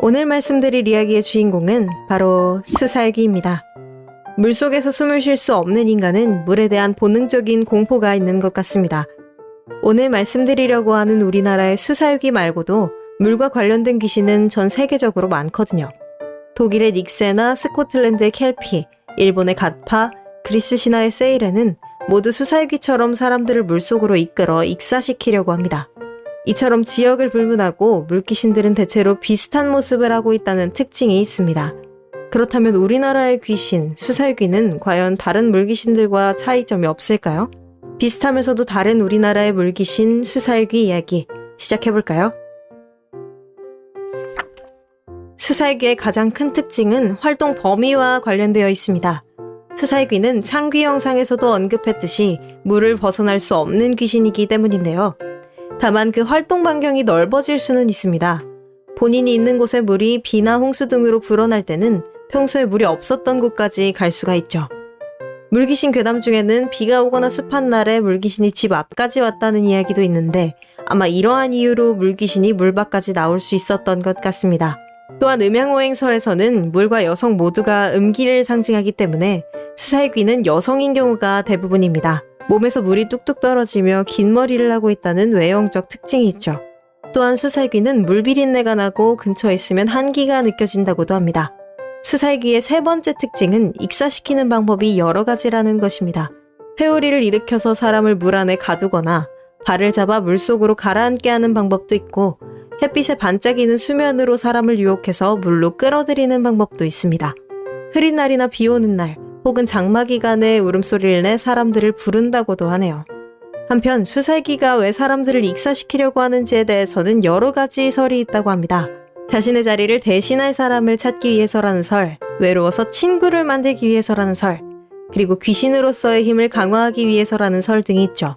오늘 말씀드릴 이야기의 주인공은 바로 수살기입니다. 물속에서 숨을 쉴 수 없는 인간은 물에 대한 본능적인 공포가 있는 것 같습니다. 오늘 말씀드리려고 하는 우리나라의 수사유기 말고도 물과 관련된 귀신은 전 세계적으로 많거든요. 독일의 닉세나 스코틀랜드의 켈피, 일본의 갓파, 그리스 신화의 세일에는 모두 수사유기처럼 사람들을 물속으로 이끌어 익사시키려고 합니다. 이처럼 지역을 불문하고 물귀신들은 대체로 비슷한 모습을 하고 있다는 특징이 있습니다. 그렇다면 우리나라의 귀신, 수살귀는 과연 다른 물귀신들과 차이점이 없을까요? 비슷하면서도 다른 우리나라의 물귀신, 수살귀 이야기 시작해볼까요? 수살귀의 가장 큰 특징은 활동 범위와 관련되어 있습니다. 수살귀는 창귀 영상에서도 언급했듯이 물을 벗어날 수 없는 귀신이기 때문인데요. 다만 그 활동 반경이 넓어질 수는 있습니다. 본인이 있는 곳에 물이 비나 홍수 등으로 불어날 때는 평소에 물이 없었던 곳까지 갈 수가 있죠. 물귀신 괴담 중에는 비가 오거나 습한 날에 물귀신이 집 앞까지 왔다는 이야기도 있는데 아마 이러한 이유로 물귀신이 물 밖까지 나올 수 있었던 것 같습니다. 또한 음양오행설에서는 물과 여성 모두가 음기를 상징하기 때문에 수살귀는 여성인 경우가 대부분입니다. 몸에서 물이 뚝뚝 떨어지며 긴 머리를 하고 있다는 외형적 특징이 있죠. 또한 수살귀는 물비린내가 나고 근처에 있으면 한기가 느껴진다고도 합니다. 수살기의 세 번째 특징은 익사시키는 방법이 여러 가지라는 것입니다. 회오리를 일으켜서 사람을 물 안에 가두거나 발을 잡아 물속으로 가라앉게 하는 방법도 있고 햇빛에 반짝이는 수면으로 사람을 유혹해서 물로 끌어들이는 방법도 있습니다. 흐린 날이나 비 오는 날 혹은 장마 기간에 울음소리를 내 사람들을 부른다고도 하네요. 한편 수살기가 왜 사람들을 익사시키려고 하는지에 대해서는 여러 가지 설이 있다고 합니다. 자신의 자리를 대신할 사람을 찾기 위해서라는 설, 외로워서 친구를 만들기 위해서라는 설, 그리고 귀신으로서의 힘을 강화하기 위해서라는 설 등이 있죠.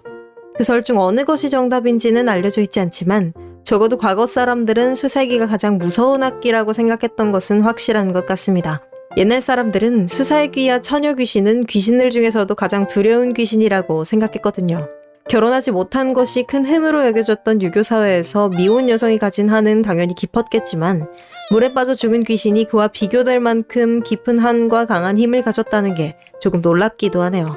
그 설 중 어느 것이 정답인지는 알려져 있지 않지만 적어도 과거 사람들은 수살기가 가장 무서운 악기라고 생각했던 것은 확실한 것 같습니다. 옛날 사람들은 수살귀와 처녀 귀신은 귀신들 중에서도 가장 두려운 귀신이라고 생각했거든요. 결혼하지 못한 것이 큰 흠으로 여겨졌던 유교 사회에서 미혼 여성이 가진 한은 당연히 깊었겠지만 물에 빠져 죽은 귀신이 그와 비교될 만큼 깊은 한과 강한 힘을 가졌다는 게 조금 놀랍기도 하네요.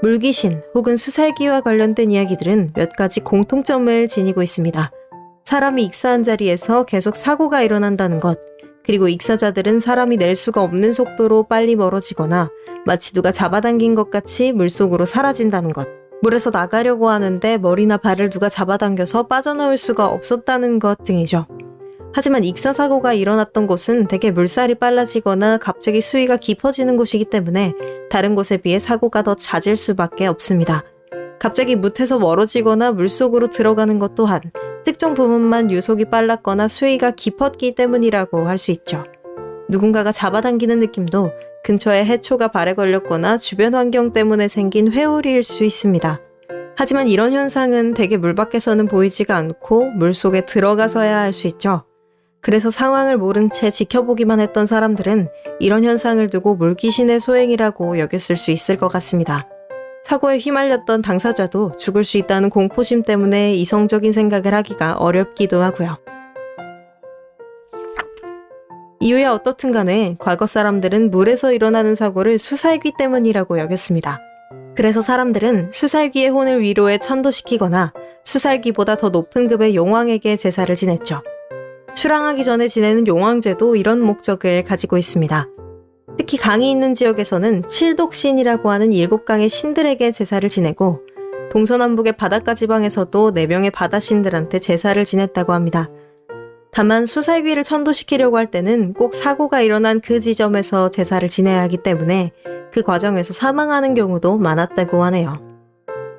물귀신 혹은 수살기와 관련된 이야기들은 몇 가지 공통점을 지니고 있습니다. 사람이 익사한 자리에서 계속 사고가 일어난다는 것, 그리고 익사자들은 사람이 낼 수가 없는 속도로 빨리 멀어지거나 마치 누가 잡아당긴 것 같이 물속으로 사라진다는 것. 물에서 나가려고 하는데 머리나 발을 누가 잡아당겨서 빠져나올 수가 없었다는 것 등이죠. 하지만 익사 사고가 일어났던 곳은 대개 물살이 빨라지거나 갑자기 수위가 깊어지는 곳이기 때문에 다른 곳에 비해 사고가 더 잦을 수밖에 없습니다. 갑자기 묻에서 멀어지거나 물속으로 들어가는 것 또한 특정 부분만 유속이 빨랐거나 수위가 깊었기 때문이라고 할 수 있죠. 누군가가 잡아당기는 느낌도 근처에 해초가 발에 걸렸거나 주변 환경 때문에 생긴 회오리일 수 있습니다. 하지만 이런 현상은 대개 물 밖에서는 보이지가 않고 물 속에 들어가서야 할 수 있죠. 그래서 상황을 모른 채 지켜보기만 했던 사람들은 이런 현상을 두고 물귀신의 소행이라고 여겼을 수 있을 것 같습니다. 사고에 휘말렸던 당사자도 죽을 수 있다는 공포심 때문에 이성적인 생각을 하기가 어렵기도 하고요. 이유에 어떻든 간에 과거 사람들은 물에서 일어나는 사고를 수살귀 때문이라고 여겼습니다. 그래서 사람들은 수살귀의 혼을 위로에 천도시키거나 수살귀보다 더 높은 급의 용왕에게 제사를 지냈죠. 출항하기 전에 지내는 용왕제도 이런 목적을 가지고 있습니다. 특히 강이 있는 지역에서는 칠독신이라고 하는 일곱 강의 신들에게 제사를 지내고 동서남북의 바닷가 지방에서도 네 명의 바다신들한테 제사를 지냈다고 합니다. 다만 수살귀를 천도시키려고 할 때는 꼭 사고가 일어난 그 지점에서 제사를 지내야 하기 때문에 그 과정에서 사망하는 경우도 많았다고 하네요.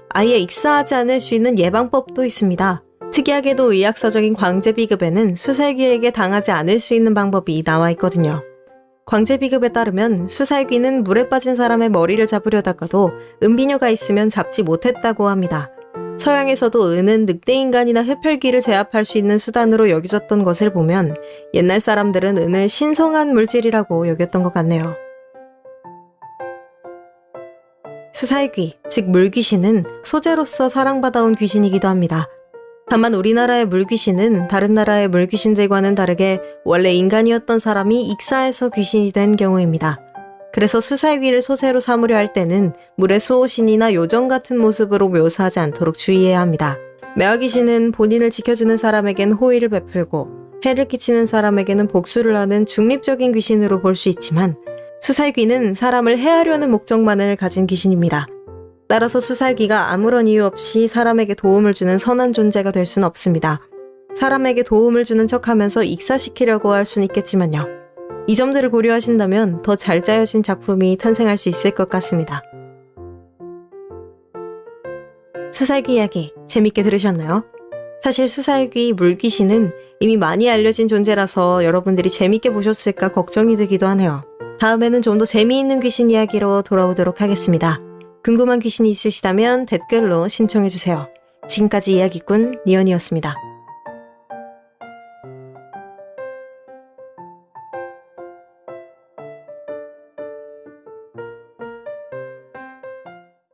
아예 익사하지 않을 수 있는 예방법도 있습니다. 특이하게도 의학서적인 광제 비급에는 수살귀에게 당하지 않을 수 있는 방법이 나와 있거든요. 광제 비급에 따르면 수살귀는 물에 빠진 사람의 머리를 잡으려다가도 은비녀가 있으면 잡지 못했다고 합니다. 서양에서도 은은 늑대인간이나 흡혈귀를 제압할 수 있는 수단으로 여겨졌던 것을 보면 옛날 사람들은 은을 신성한 물질이라고 여겼던 것 같네요. 수살귀, 즉 물귀신은 소재로서 사랑받아온 귀신이기도 합니다. 다만 우리나라의 물귀신은 다른 나라의 물귀신들과는 다르게 원래 인간이었던 사람이 익사해서 귀신이 된 경우입니다. 그래서 수살귀를 소세로 삼으려 할 때는 물의 수호신이나 요정 같은 모습으로 묘사하지 않도록 주의해야 합니다. 매화귀신은 본인을 지켜주는 사람에겐 호의를 베풀고 해를 끼치는 사람에게는 복수를 하는 중립적인 귀신으로 볼 수 있지만 수살귀는 사람을 해하려는 목적만을 가진 귀신입니다. 따라서 수살귀가 아무런 이유 없이 사람에게 도움을 주는 선한 존재가 될 수는 없습니다. 사람에게 도움을 주는 척 하면서 익사시키려고 할 수는 있겠지만요. 이 점들을 고려하신다면 더 잘 짜여진 작품이 탄생할 수 있을 것 같습니다. 수살귀 이야기 재밌게 들으셨나요? 사실 수살귀 물귀신은 이미 많이 알려진 존재라서 여러분들이 재밌게 보셨을까 걱정이 되기도 하네요. 다음에는 좀 더 재미있는 귀신 이야기로 돌아오도록 하겠습니다. 궁금한 귀신이 있으시다면 댓글로 신청해주세요. 지금까지 이야기꾼 니언이었습니다.